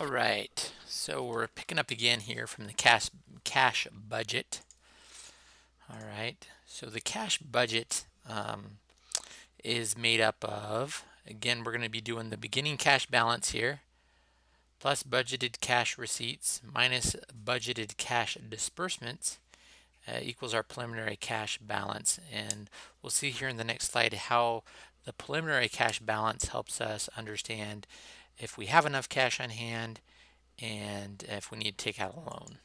All right, so we're picking up again here from the cash cash budget. All right, so the cash budget um, is made up of again we're going to be doing the beginning cash balance here plus budgeted cash receipts minus budgeted cash disbursements uh, equals our preliminary cash balance and we'll see here in the next slide how the preliminary cash balance helps us understand if we have enough cash on hand and if we need to take out a loan.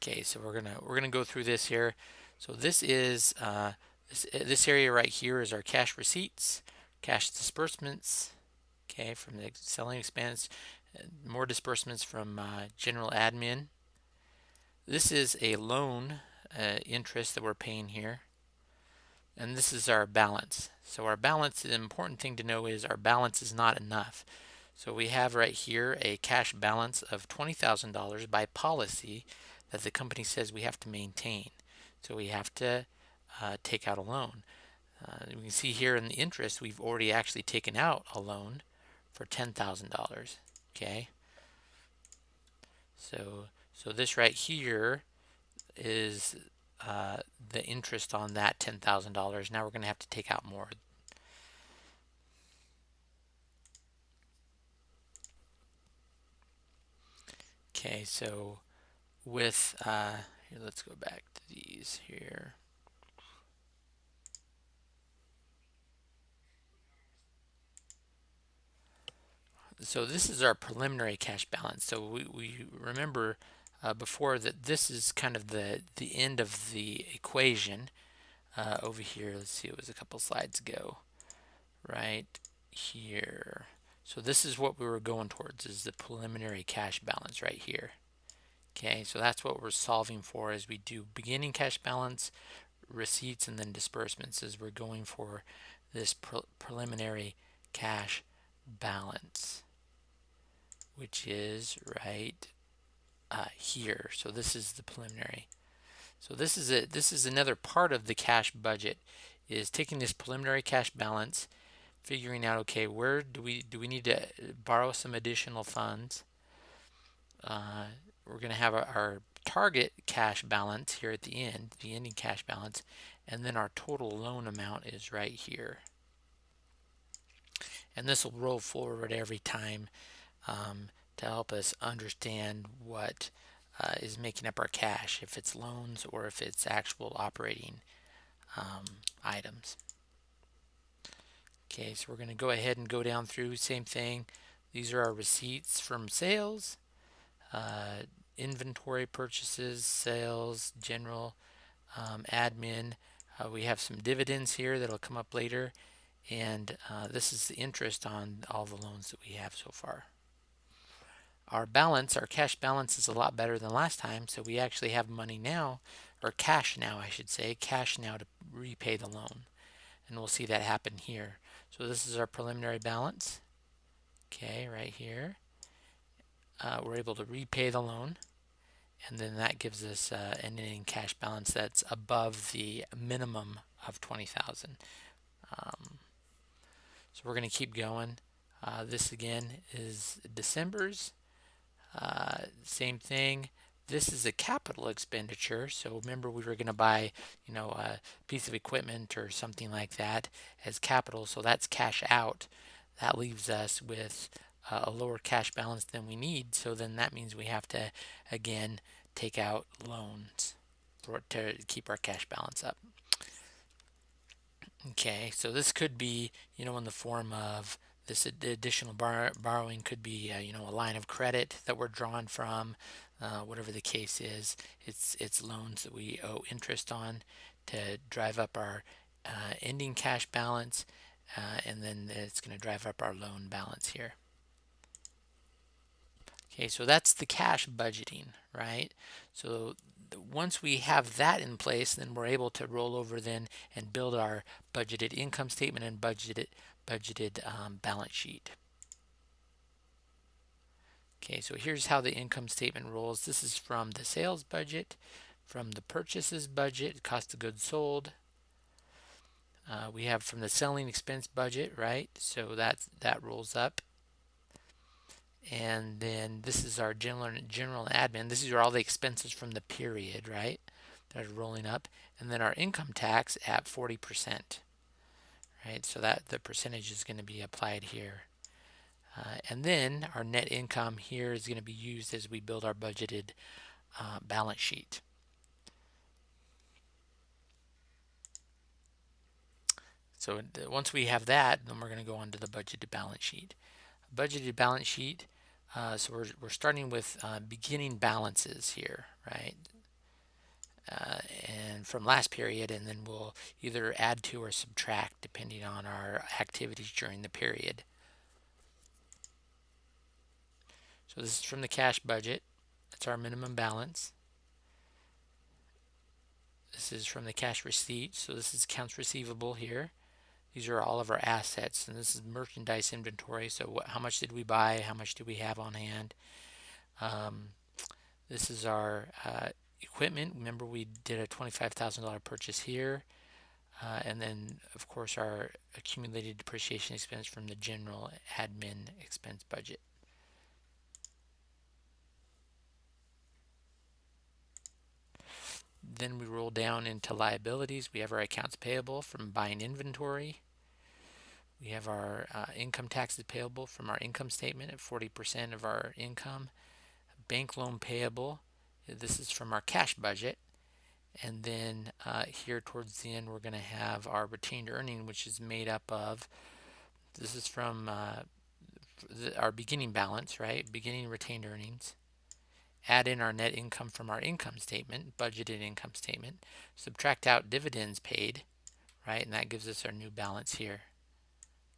Okay, so we're gonna we're gonna go through this here. So this is uh, this this area right here is our cash receipts, cash disbursements. Okay, from the selling expense, uh, more disbursements from uh, general admin. This is a loan uh, interest that we're paying here and this is our balance. So our balance, the important thing to know is our balance is not enough. So we have right here a cash balance of $20,000 by policy that the company says we have to maintain. So we have to uh, take out a loan. Uh, we can see here in the interest, we've already actually taken out a loan for $10,000. Okay. So, so this right here is uh, the interest on that $10,000. Now we're going to have to take out more. Okay, so with, uh, here, let's go back to these here. So this is our preliminary cash balance. So we, we remember uh, before that this is kind of the the end of the equation uh, over here. Let's see it was a couple slides ago. Right here. So this is what we were going towards is the preliminary cash balance right here. Okay so that's what we're solving for as we do beginning cash balance receipts and then disbursements as we're going for this pre preliminary cash balance which is right uh, here. So this is the preliminary. So this is a this is another part of the cash budget is taking this preliminary cash balance, figuring out okay where do we do we need to borrow some additional funds. Uh, we're going to have our, our target cash balance here at the end, the ending cash balance, and then our total loan amount is right here. And this will roll forward every time um, to help us understand what uh, is making up our cash, if it's loans or if it's actual operating um, items. Okay, so we're going to go ahead and go down through, same thing. These are our receipts from sales, uh, inventory purchases, sales, general, um, admin. Uh, we have some dividends here that'll come up later. And uh, this is the interest on all the loans that we have so far our balance, our cash balance is a lot better than last time. So we actually have money now, or cash now, I should say, cash now to repay the loan. And we'll see that happen here. So this is our preliminary balance. Okay, right here. Uh, we're able to repay the loan. And then that gives us uh, an ending cash balance that's above the minimum of 20,000. Um, so we're going to keep going. Uh, this again is December's. Uh, same thing. This is a capital expenditure. So remember we were going to buy, you know, a piece of equipment or something like that as capital. So that's cash out. That leaves us with uh, a lower cash balance than we need. So then that means we have to, again, take out loans for, to keep our cash balance up. Okay, so this could be, you know, in the form of this additional bar borrowing could be, uh, you know, a line of credit that we're drawn from, uh, whatever the case is. It's it's loans that we owe interest on to drive up our uh, ending cash balance, uh, and then it's going to drive up our loan balance here. Okay, so that's the cash budgeting, right? So once we have that in place, then we're able to roll over then and build our budgeted income statement and budgeted budgeted um, balance sheet. Okay, so here's how the income statement rolls. This is from the sales budget, from the purchases budget, cost of goods sold, Uh, we have from the selling expense budget, right? So that that rolls up. And then this is our general general admin. This is all the expenses from the period, right? That are rolling up. And then our income tax at 40%. Right? So that the percentage is going to be applied here. Uh, and then our net income here is going to be used as we build our budgeted uh, balance sheet. So once we have that, then we're going to go on to the budgeted balance sheet. Budgeted balance sheet, uh, so we're, we're starting with uh, beginning balances here, right? Uh, and from last period, and then we'll either add to or subtract depending on our activities during the period. So this is from the cash budget. That's our minimum balance. This is from the cash receipt. So this is accounts receivable here. These are all of our assets, and this is merchandise inventory. So what, how much did we buy? How much do we have on hand? Um, this is our uh, equipment. Remember we did a $25,000 purchase here. Uh, and then, of course, our accumulated depreciation expense from the general admin expense budget. Then we roll down into liabilities. We have our accounts payable from buying inventory. We have our uh, income taxes payable from our income statement at 40% of our income. Bank loan payable, this is from our cash budget. And then uh, here towards the end, we're going to have our retained earning, which is made up of, this is from uh, the, our beginning balance, right? Beginning retained earnings. Add in our net income from our income statement, budgeted income statement. Subtract out dividends paid, right? And that gives us our new balance here.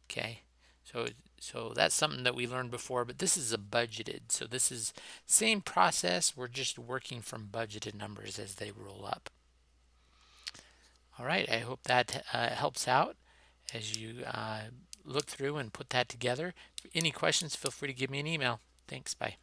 Okay, so so that's something that we learned before, but this is a budgeted. So this is same process. We're just working from budgeted numbers as they roll up. All right, I hope that uh, helps out as you uh, look through and put that together. Any questions, feel free to give me an email. Thanks, bye.